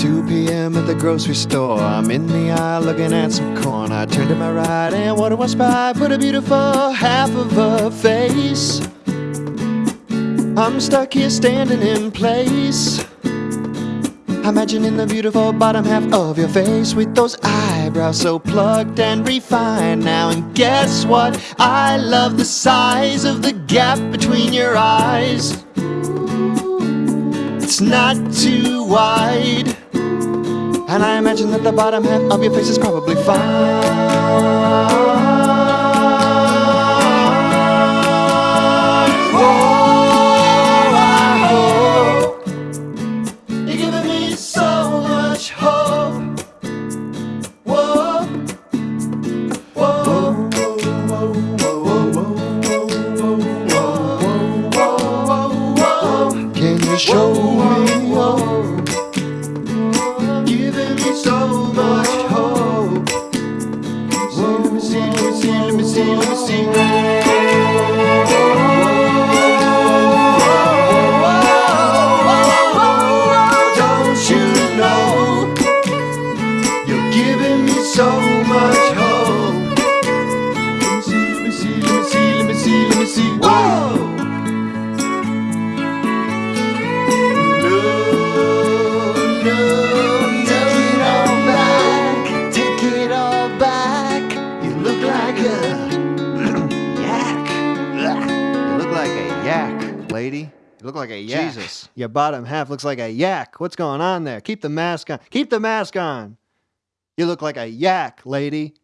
2 p.m. at the grocery store. I'm in the aisle looking at some corn. I turn to my right and what do I spy? Put a beautiful half of a face. I'm stuck here standing in place. Imagining the beautiful bottom half of your face with those eyebrows so plucked and refined now. And guess what? I love the size of the gap between your eyes. It's not too wide. And I imagine that the bottom half of your face is probably fine. You're giving me so much hope. Whoa, see, let me see, let me see. Lady. You look like a yak. Jesus, your bottom half looks like a yak. What's going on there? Keep the mask on. Keep the mask on. You look like a yak, lady.